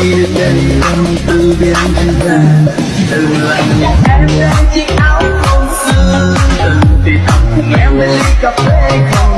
khi đến đây tâm tư biến thành ra từ lần em lên chiếc áo không xưa từng thì thầm cùng em bên ly cà phê không